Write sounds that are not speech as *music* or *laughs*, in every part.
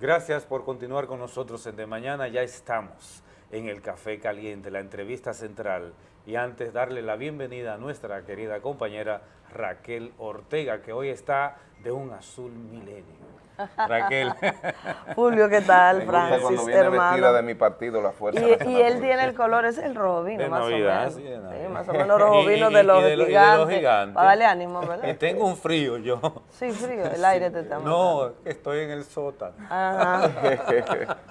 Gracias por continuar con nosotros en De Mañana. Ya estamos en el Café Caliente, la entrevista central. Y antes darle la bienvenida a nuestra querida compañera Raquel Ortega, que hoy está de un azul milenio. Raquel. *laughs* Julio, ¿qué tal, Francis, cuando viene hermano? vestida de mi partido, la fuerza. Y, *laughs* y él tiene el color, es el rojo vino, más Navidad, o menos. sí. Sí, más o menos *laughs* rojo vino de los, y de los- y de gigantes, los gigantes. Para darle ánimo, ¿verdad? Y tengo un frío yo. Sí, frío, el aire te está matando. No, estoy en el sótano. Ajá.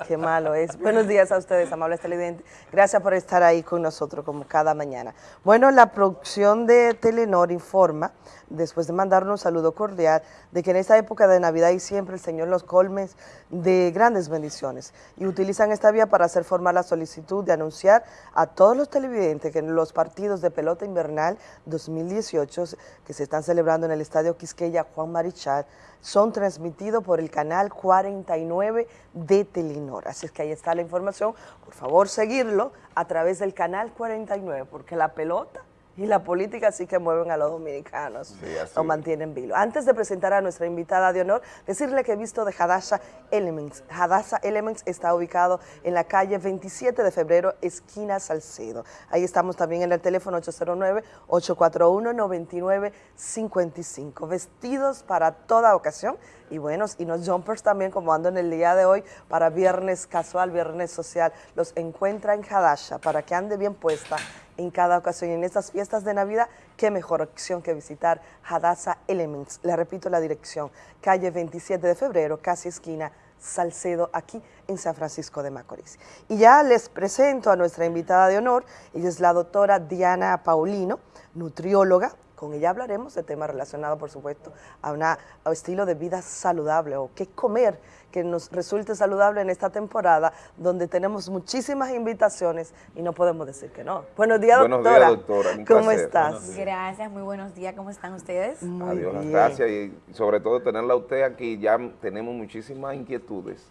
Qué malo es. Buenos días a ustedes, amables televidentes. Gracias por estar ahí con nosotros como cada mañana. Bueno, la producción de Telenor informa, después de mandarnos un saludo cordial, de que en esta época de Navidad y siempre el Señor los colmes de grandes bendiciones y utilizan esta vía para hacer formar la solicitud de anunciar a todos los televidentes que los partidos de pelota invernal 2018 que se están celebrando en el Estadio Quisqueya Juan Marichal son transmitidos por el canal 49 de Telenor. Así es que ahí está la información. Por favor, seguirlo a través del canal 49, porque la pelota y la política sí que mueven a los dominicanos, Sí, así lo mantienen vivo. Antes de presentar a nuestra invitada de honor, decirle que he visto de Hadassah Elements. Hadassah Elements está ubicado en la calle 27 de febrero, esquina Salcedo. Ahí estamos también en el teléfono 809-841-9955. Vestidos para toda ocasión y buenos, y los jumpers también, como ando en el día de hoy, para viernes casual, viernes social. Los encuentra en Hadassah para que ande bien puesta en cada ocasión. Y en estas fiestas de Navidad, qué mejor opción que visitar Hadassah Elements. Le repito la dirección, calle 27 de febrero, casi esquina Salcedo, aquí en San Francisco de Macorís. Y ya les presento a nuestra invitada de honor, ella es la doctora Diana Paulino, nutrióloga. Con ella hablaremos de temas relacionados, por supuesto, a un estilo de vida saludable o qué comer que nos resulte saludable en esta temporada, donde tenemos muchísimas invitaciones y no podemos decir que no. Buenos días, Buenos días, doctora. doctora. Un ¿Cómo placer. estás? Gracias, muy buenos días, ¿cómo están ustedes? Muy Adiós, bien. gracias y sobre todo tenerla a usted aquí. Ya tenemos muchísimas inquietudes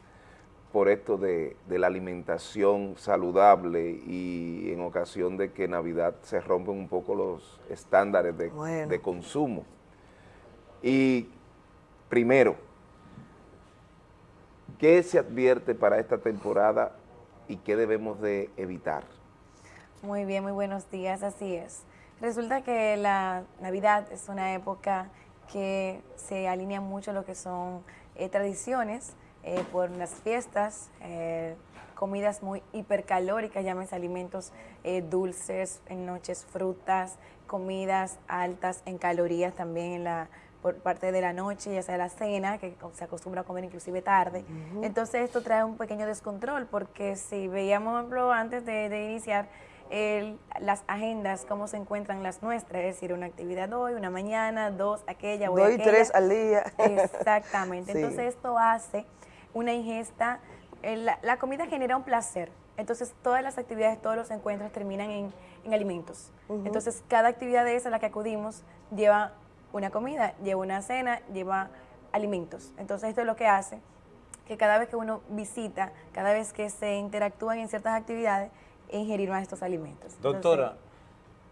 por esto de, de la alimentación saludable y en ocasión de que Navidad se rompen un poco los estándares de, Bueno. de consumo. Y primero, ¿qué se advierte para esta temporada y qué debemos de evitar? Muy bien, muy buenos días, así es. Resulta que la Navidad es una época que se alinea mucho a lo que son eh, tradiciones eh, por las fiestas, eh, comidas muy hipercalóricas, llámense alimentos eh, dulces, en noches frutas, comidas altas en calorías también en la por parte de la noche, ya sea la cena, que se acostumbra a comer inclusive tarde. Entonces esto trae un pequeño descontrol, porque si veíamos, por ejemplo, antes de, de iniciar, el- las agendas, cómo se encuentran las nuestras, es decir, una actividad hoy, una mañana, dos, aquella, voy Doy aquella. tres al día. *laughs* Exactamente. Sí. Entonces esto hace una ingesta, eh, la, la comida genera un placer. Entonces todas las actividades, todos los encuentros terminan en, en alimentos. Entonces cada actividad de esa a la que acudimos lleva una comida, lleva una cena, lleva alimentos. Entonces esto es lo que hace que cada vez que uno visita, cada vez que se interactúan en ciertas actividades, ingerir más estos alimentos. Entonces, Doctora,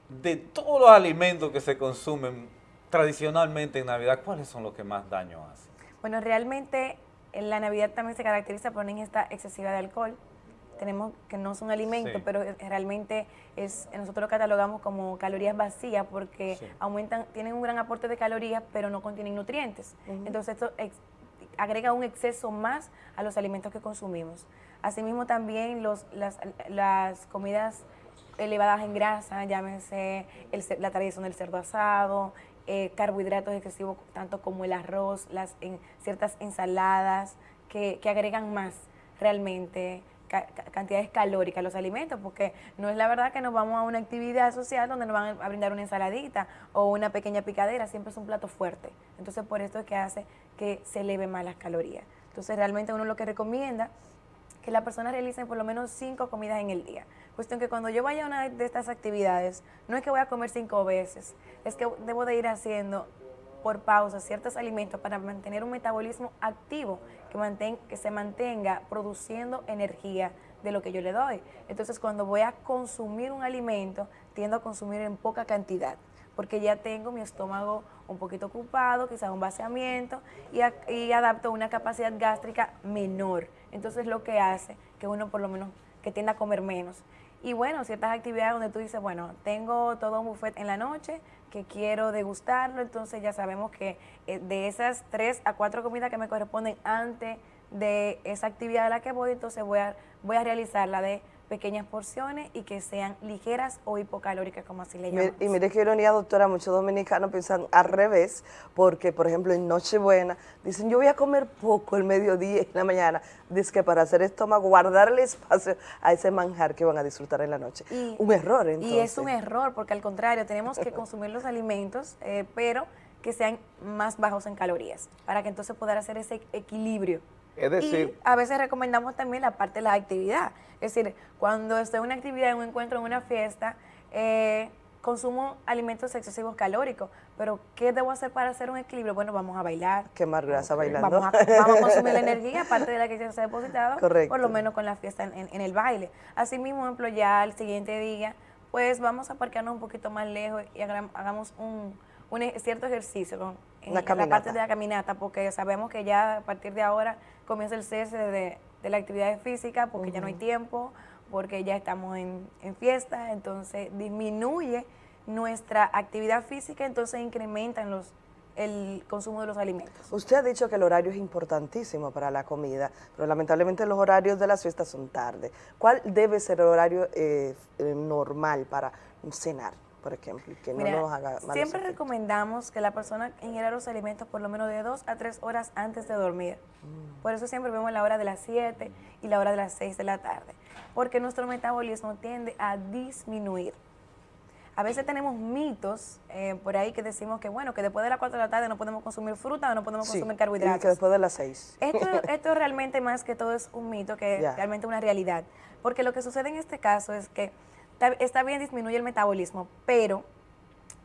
de todos los alimentos que se consumen tradicionalmente en Navidad, ¿cuáles son los que más daño hacen? Bueno, realmente en la Navidad también se caracteriza por una ingesta excesiva de alcohol. Tenemos que no son alimentos, Sí. pero realmente es nosotros lo catalogamos como calorías vacías porque Sí. aumentan, tienen un gran aporte de calorías, pero no contienen nutrientes. Entonces esto ex- agrega un exceso más a los alimentos que consumimos. Asimismo también los, las, las comidas elevadas en grasa, llámese el la tradición del cerdo asado, eh, carbohidratos excesivos, tanto como el arroz, las en, ciertas ensaladas, que, que agregan más realmente ca- ca- cantidades calóricas a los alimentos, porque no es la verdad que nos vamos a una actividad social donde nos van a brindar una ensaladita o una pequeña picadera, siempre es un plato fuerte. Entonces por esto es que hace que se eleve más las calorías. Entonces realmente uno lo que recomienda que las personas realicen por lo menos cinco comidas en el día. Cuestión que cuando yo vaya a una de estas actividades, no es que voy a comer cinco veces, es que debo de ir haciendo por pausa ciertos alimentos para mantener un metabolismo activo, que, que se mantenga produciendo energía de lo que yo le doy. Entonces, cuando voy a consumir un alimento, tiendo a consumir en poca cantidad, porque ya tengo mi estómago un poquito ocupado, quizás un vaciamiento, y, y adapto una capacidad gástrica menor. Entonces, lo que hace que uno por lo menos que tienda a comer menos. Y bueno, ciertas actividades donde tú dices, bueno, tengo todo un buffet en la noche, que quiero degustarlo, entonces ya sabemos que eh, de esas tres a cuatro comidas que me corresponden antes de esa actividad a la que voy, entonces voy a, voy a realizar la de pequeñas porciones y que sean ligeras o hipocalóricas, como así le llamamos. Y mire qué ironía, doctora, muchos dominicanos piensan al revés, porque, por ejemplo, en Nochebuena, dicen, yo voy a comer poco el mediodía y en la mañana. Dice que para hacer estómago, guardarle espacio a ese manjar que van a disfrutar en la noche. un error, entonces. Y es un error, porque al contrario, tenemos que consumir los alimentos, eh, pero que sean más bajos en calorías, para que entonces poder hacer ese equilibrio es decir, y a veces recomendamos también la parte de la actividad. Es decir, cuando estoy en una actividad, en un encuentro, en una fiesta, eh, consumo alimentos excesivos calóricos, pero ¿qué debo hacer para hacer un equilibrio? Bueno, vamos a bailar. Quemar grasa bailando. Vamos a, consumir la energía, *laughs* aparte de la que ya se ha depositado, por lo menos con la fiesta en, el baile. Así mismo, ejemplo, ya al siguiente día, pues vamos a parquearnos un poquito más lejos y hagamos un, un e, cierto ejercicio con, en, la parte de la caminata, porque sabemos que ya a partir de ahora comienza el cese de, la actividad física, porque ya no hay tiempo, porque ya estamos en, fiesta, entonces disminuye nuestra actividad física, entonces incrementan los el consumo de los alimentos. Usted ha dicho que el horario es importantísimo para la comida, pero lamentablemente los horarios de las fiestas son tarde. ¿Cuál debe ser el horario eh, eh, normal para cenar? Por ejemplo, que no nos haga Siempre recomendamos que la persona ingiera los alimentos por lo menos de dos a tres horas antes de dormir. Mm. Por eso siempre vemos la hora de las 7 y la hora de las 6 de la tarde, porque nuestro metabolismo tiende a disminuir. A veces tenemos mitos eh, por ahí que decimos que, bueno, que después de las 4 de la tarde no podemos consumir fruta o no podemos consumir carbohidratos. Y que después de las 6. Esto, *laughs* esto realmente más que todo es un mito que es realmente una realidad. Porque lo que sucede en este caso es que está, bien, disminuye el metabolismo, pero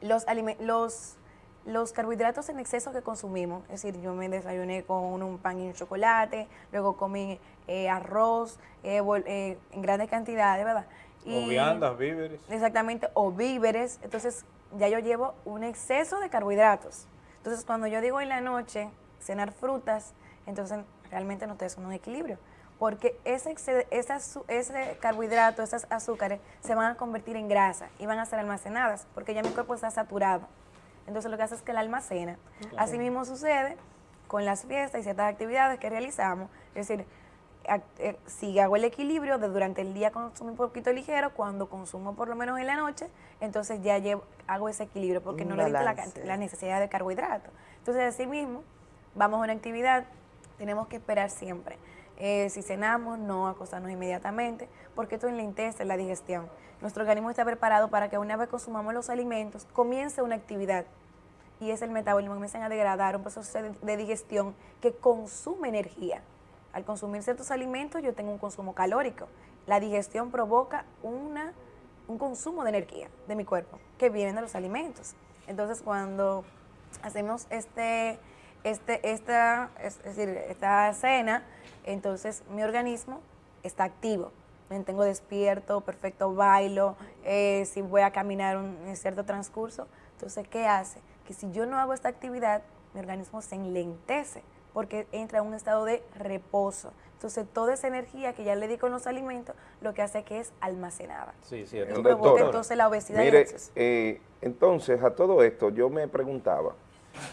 los, los, los carbohidratos en exceso que consumimos, es decir, yo me desayuné con un pan y un chocolate, luego comí eh, arroz eh, eh, en grandes cantidades, ¿verdad? o viandas, víveres. Exactamente, o víveres. Entonces, ya yo llevo un exceso de carbohidratos. Entonces, cuando yo digo en la noche cenar frutas, entonces realmente no te un equilibrio porque ese, ese carbohidrato, esas azúcares, se van a convertir en grasa y van a ser almacenadas, porque ya mi cuerpo está saturado. Entonces lo que hace es que la almacena. Así mismo sucede con las fiestas y ciertas actividades que realizamos. Es decir, eh, si hago el equilibrio de durante el día consumo un poquito ligero, cuando consumo por lo menos en la noche, entonces ya llevo, hago ese equilibrio porque no le doy la, la, necesidad de carbohidratos. Entonces, así mismo, vamos a una actividad, tenemos que esperar siempre. Eh, si cenamos, no acostarnos inmediatamente, porque esto enlentece la digestión. Nuestro organismo está preparado para que una vez consumamos los alimentos, comience una actividad y es el metabolismo, comienzan a degradar un proceso de digestión que consume energía. Al consumir ciertos alimentos yo tengo un consumo calórico. La digestión provoca una, un consumo de energía de mi cuerpo que viene de los alimentos. Entonces cuando hacemos este, este, esta, es decir, esta cena, entonces mi organismo está activo, me mantengo despierto, perfecto bailo, eh, si voy a caminar un, cierto transcurso. Entonces, ¿qué hace? Que si yo no hago esta actividad, mi organismo se enlentece porque entra en un estado de reposo. Entonces, toda esa energía que ya le di con los alimentos, lo que hace que es almacenada. Sí, provoca entonces la obesidad mire, eh, entonces, a todo esto, yo me preguntaba,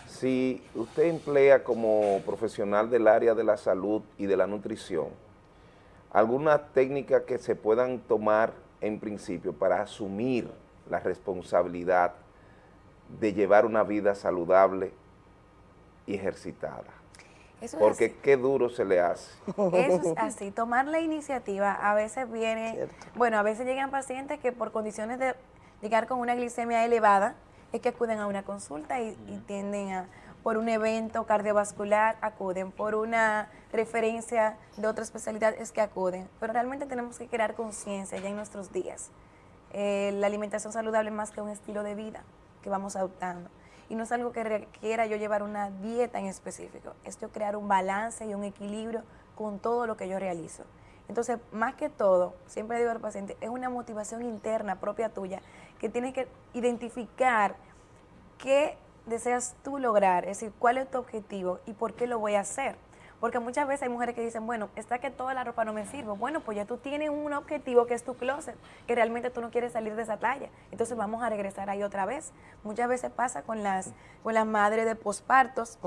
si usted emplea como profesional del área de la salud y de la nutrición, alguna técnica que se puedan tomar en principio para asumir la responsabilidad de llevar una vida saludable y ejercitada. Porque qué duro se le hace. Eso es *laughs* así, tomar la iniciativa a veces viene, bueno, a veces llegan pacientes que por condiciones de llegar con una glicemia elevada, es que acuden a una consulta y, tienden a, por un evento cardiovascular, acuden, por una referencia de otra especialidad, es que acuden. Pero realmente tenemos que crear conciencia ya en nuestros días. Eh, la alimentación saludable es más que un estilo de vida que vamos adoptando. y no es algo que requiera yo llevar una dieta en específico, es yo crear un balance y un equilibrio con todo lo que yo realizo. Entonces, más que todo, siempre digo al paciente, es una motivación interna propia tuya que tienes que identificar qué deseas tú lograr, es decir, cuál es tu objetivo y por qué lo voy a hacer. Porque muchas veces hay mujeres que dicen, bueno, está que toda la ropa no me sirve. Bueno, pues ya tú tienes un objetivo que es tu closet, que realmente tú no quieres salir de esa talla. Entonces vamos a regresar ahí otra vez. Muchas veces pasa con las, con las madres de pospartos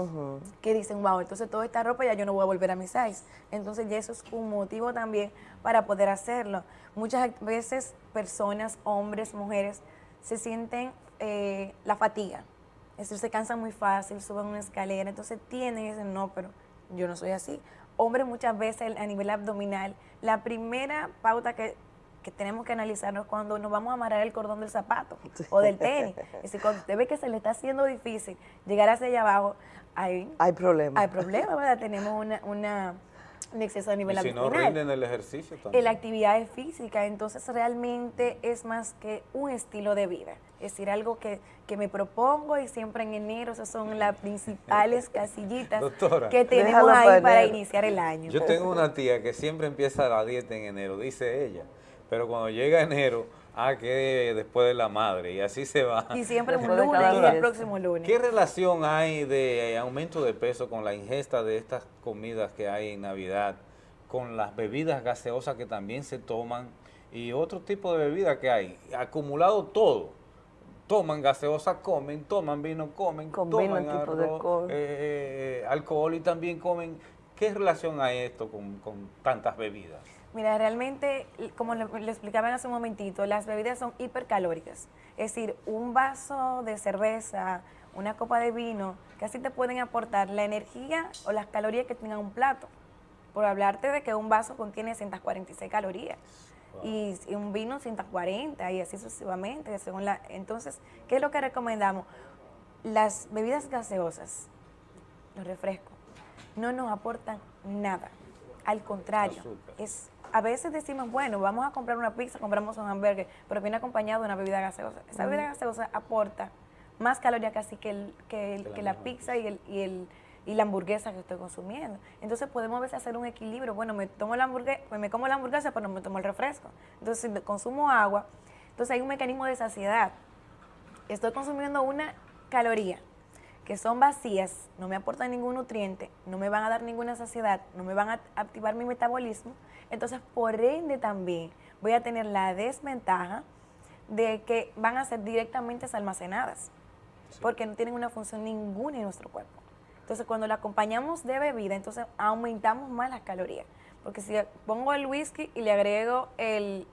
que dicen, wow, entonces toda esta ropa ya yo no voy a volver a mi size. Entonces ya eso es un motivo también para poder hacerlo. Muchas veces personas, hombres, mujeres, se sienten eh, la fatiga. Es decir, se cansan muy fácil, suben una escalera, entonces tienen ese no, pero yo no soy así. Hombres muchas veces a nivel abdominal, la primera pauta que, tenemos que analizarnos cuando nos vamos a amarrar el cordón del zapato *laughs* o del tenis. Es decir, cuando usted ve que se le está haciendo difícil llegar hacia allá abajo, hay, hay problemas. Hay problemas, ¿verdad? Tenemos una, una un exceso a nivel y si no rinden el ejercicio también. La actividad es física, entonces realmente es más que un estilo de vida. Es decir, algo que, que me propongo y siempre en enero, esas son las principales *laughs* casillitas que tenemos ahí para iniciar el año. Yo tengo una tía que siempre empieza la dieta en enero, dice ella, pero cuando llega enero ah, que después de la madre, y así se va. Y siempre un lunes y el próximo lunes. ¿Qué relación hay de aumento de peso con la ingesta de estas comidas que hay en Navidad, con las bebidas gaseosas que también se toman y otro tipo de bebidas que hay? Acumulado todo. Toman gaseosa, comen, toman vino, comen, toman alcohol. Eh, eh, alcohol y también comen. ¿Qué relación hay esto con, con tantas bebidas? Mira, realmente, como le, explicaba hace un momentito, las bebidas son hipercalóricas. Es decir, un vaso de cerveza, una copa de vino, casi te pueden aportar la energía o las calorías que tenga un plato. Por hablarte de que un vaso contiene 146 calorías y, un vino 140 y así sucesivamente. Según la, entonces, ¿qué es lo que recomendamos? Las bebidas gaseosas, los refrescos, no nos aportan nada. Al contrario, es a veces decimos, bueno, vamos a comprar una pizza, compramos un hamburger, pero viene acompañado de una bebida gaseosa. Esa bebida gaseosa aporta más calorías casi que, el, que, la pizza y, el, y, el, y la hamburguesa que estoy consumiendo. Entonces podemos a veces hacer un equilibrio. Bueno, me tomo la hamburguesa, pues me como la hamburguesa, pero no me tomo el refresco. Entonces, si consumo agua, entonces hay un mecanismo de saciedad. Estoy consumiendo una caloría que son vacías, no me aportan ningún nutriente, no me van a dar ninguna saciedad, no me van a activar mi metabolismo, entonces por ende también voy a tener la desventaja de que van a ser directamente almacenadas, porque no tienen una función ninguna en nuestro cuerpo. Entonces cuando la acompañamos de bebida, entonces aumentamos más las calorías, porque si pongo el whisky y le agrego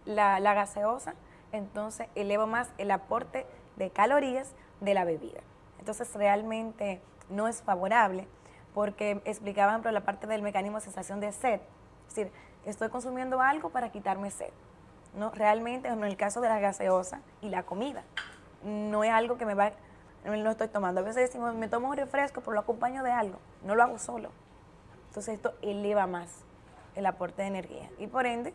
la, gaseosa, entonces elevo más el aporte de calorías de la bebida. Entonces realmente no es favorable porque explicaban por la parte del mecanismo de sensación de sed. Es decir, estoy consumiendo algo para quitarme sed. No, realmente en el caso de la gaseosa y la comida, no es algo que me va, no estoy tomando. A veces decimos, me tomo un refresco, pero lo acompaño de algo, no lo hago solo. Entonces esto eleva más el aporte de energía y por ende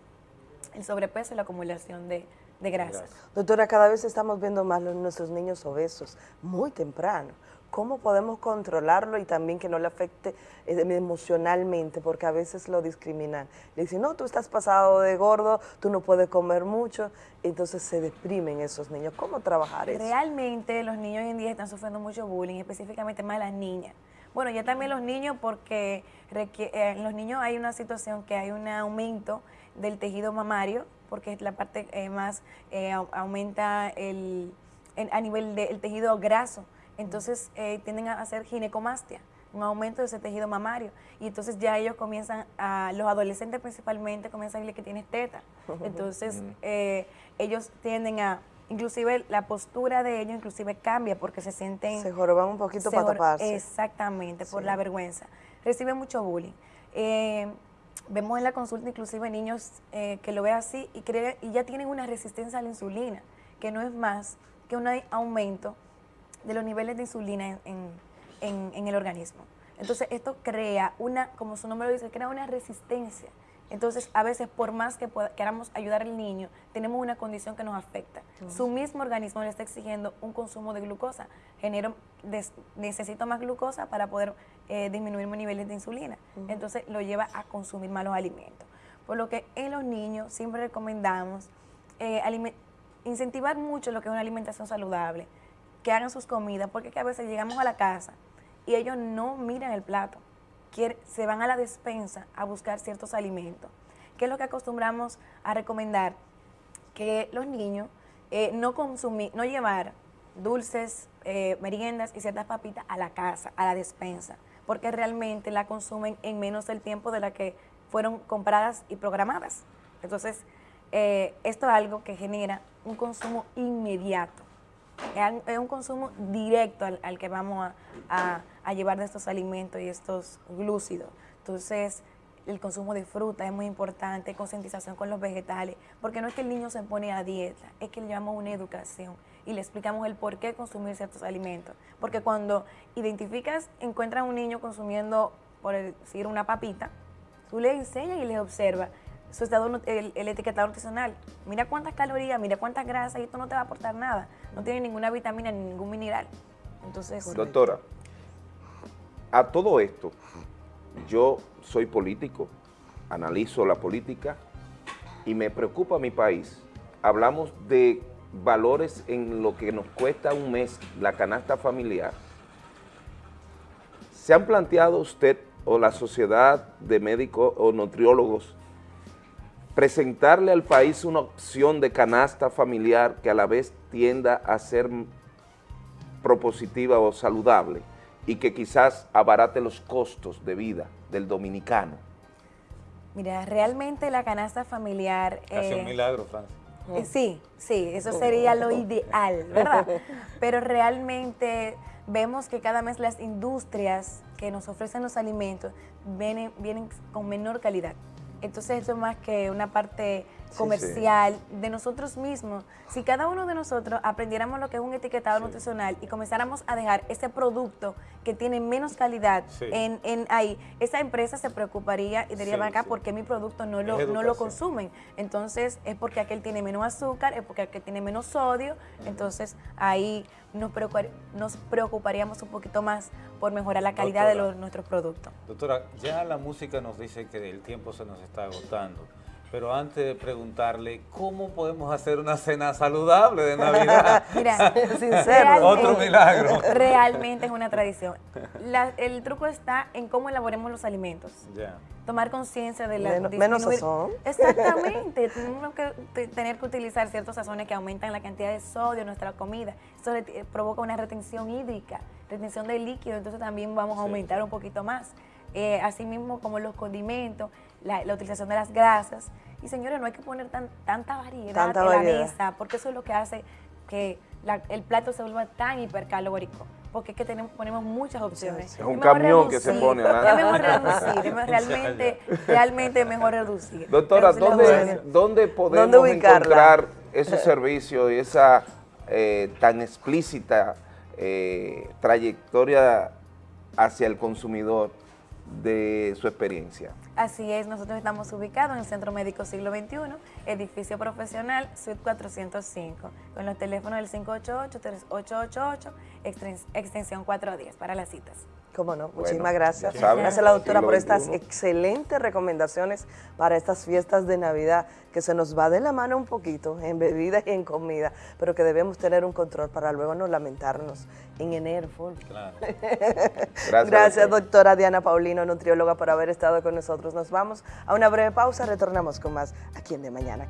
el sobrepeso y la acumulación de, de grasas. Doctora, cada vez estamos viendo más los, nuestros niños obesos muy temprano. ¿Cómo podemos controlarlo y también que no le afecte eh, emocionalmente? Porque a veces lo discriminan. Le dicen, no, tú estás pasado de gordo, tú no puedes comer mucho. Entonces se deprimen esos niños. ¿Cómo trabajar eso? Realmente los niños hoy en día están sufriendo mucho bullying, específicamente más las niñas. Bueno, ya también los niños, porque eh, en los niños hay una situación que hay un aumento del tejido mamario porque es la parte eh, más, eh, aumenta el, a nivel del tejido graso. Entonces eh, tienden a hacer ginecomastia, un aumento de ese tejido mamario. Y entonces ya ellos comienzan, a, los adolescentes principalmente, comienzan a decirle que tienes teta. *laughs* Entonces ellos tienden a inclusive la postura de ellos inclusive cambia porque se sienten... Se joroban un poquito para taparse. Exactamente, por la vergüenza. Reciben mucho bullying. Vemos en la consulta inclusive niños eh, que lo ven así y, creen, y ya tienen una resistencia a la insulina, que no es más que un aumento de los niveles de insulina en, en, el organismo. Entonces esto crea una, como su nombre lo dice, crea una resistencia. Entonces, a veces, por más que queramos ayudar al niño, tenemos una condición que nos afecta. Su mismo organismo le está exigiendo un consumo de glucosa. Genero, necesito más glucosa para poder eh, disminuir mis niveles de insulina. Entonces, lo lleva a consumir malos alimentos. Por lo que en los niños siempre recomendamos eh, incentivar mucho lo que es una alimentación saludable, que hagan sus comidas, porque que a veces llegamos a la casa y ellos no miran el plato se van a la despensa a buscar ciertos alimentos. ¿Qué es lo que acostumbramos a recomendar? Que los niños eh, no consumir, no llevar dulces, eh, meriendas y ciertas papitas a la casa, a la despensa, porque realmente la consumen en menos del tiempo de la que fueron compradas y programadas. Entonces, eh, esto es algo que genera un consumo inmediato es un consumo directo al, que vamos a, llevar de estos alimentos y estos glúcidos. Entonces, el consumo de fruta es muy importante, concientización con los vegetales, porque no es que el niño se pone a dieta, es que le llevamos una educación y le explicamos el por qué consumir ciertos alimentos. Porque cuando identificas, encuentras a un niño consumiendo, por decir, una papita, tú le enseñas y le observas el, el etiquetado nutricional. Mira cuántas calorías, mira cuántas grasas y esto no te va a aportar nada. No tiene ninguna vitamina ni ningún mineral. Entonces, Doctora, a todo esto, yo soy político, analizo la política y me preocupa mi país. Hablamos de valores en lo que nos cuesta un mes la canasta familiar. ¿Se han planteado usted o la sociedad de médicos o nutriólogos presentarle al país una opción de canasta familiar que a la vez tienda a ser propositiva o saludable y que quizás abarate los costos de vida del dominicano? Mira, realmente la canasta familiar... Hace un eh, milagro, Francia. Eh, sí, sí, eso sería lo ideal, ¿verdad? *laughs* Pero realmente vemos que cada mes las industrias que nos ofrecen los alimentos vienen, vienen con menor calidad. Entonces eso es más que una parte comercial de nosotros mismos. Si cada uno de nosotros aprendiéramos lo que es un etiquetado nutricional y comenzáramos a dejar ese producto que tiene menos calidad en, en, ahí, esa empresa se preocuparía y diría, acá, ¿por qué mi producto no lo, no lo consumen? Entonces es porque aquel tiene menos azúcar, es porque aquel tiene menos sodio, entonces ahí nos, nos preocuparíamos un poquito más por mejorar la calidad de los, nuestros productos. Doctora, ya la música nos dice que el tiempo se nos está agotando, pero antes de preguntarle, ¿cómo podemos hacer una cena saludable de Navidad? *laughs* Mira, *laughs* sincero. Otro milagro. Realmente es una tradición. el truco está en cómo elaboremos los alimentos. Ya tomar conciencia de la... menos sazón. *laughs* Exactamente, tenemos que tener que utilizar ciertos sazones que aumentan la cantidad de sodio en nuestra comida. Eso provoca una retención hídrica, retención de líquido, entonces también vamos a aumentar un poquito más. Eh, asimismo como los condimentos, la, utilización de las grasas. Y señores, no hay que poner tanta variedad en la mesa, porque eso es lo que hace que el plato se vuelva tan hipercalórico porque es que tenemos, ponemos muchas opciones. Es un camión que se pone. ¿no? Es mejor reducir, *laughs* realmente, realmente es mejor reducir. Doctora, ¿dónde, ¿dónde, podemos encontrar esos servicios y esa eh, tan explícita eh, trayectoria hacia el consumidor de su experiencia? Así es, nosotros estamos ubicados en el Centro Médico Siglo XXI, edificio profesional, suite 405, con los teléfonos del 588-3888, extensión 410 para las citas. Cómo no, muchísimas gracias. Gracias a la doctora por estas excelentes recomendaciones para estas fiestas de Navidad, que se nos va de la mano un poquito en bebidas y en comida, pero que debemos tener un control para luego no lamentarnos en enero. Claro. *laughs* gracias, gracias doctora Diana Paulino, nutrióloga, por haber estado con nosotros. Nos vamos a una breve pausa, retornamos con más aquí en De Mañana.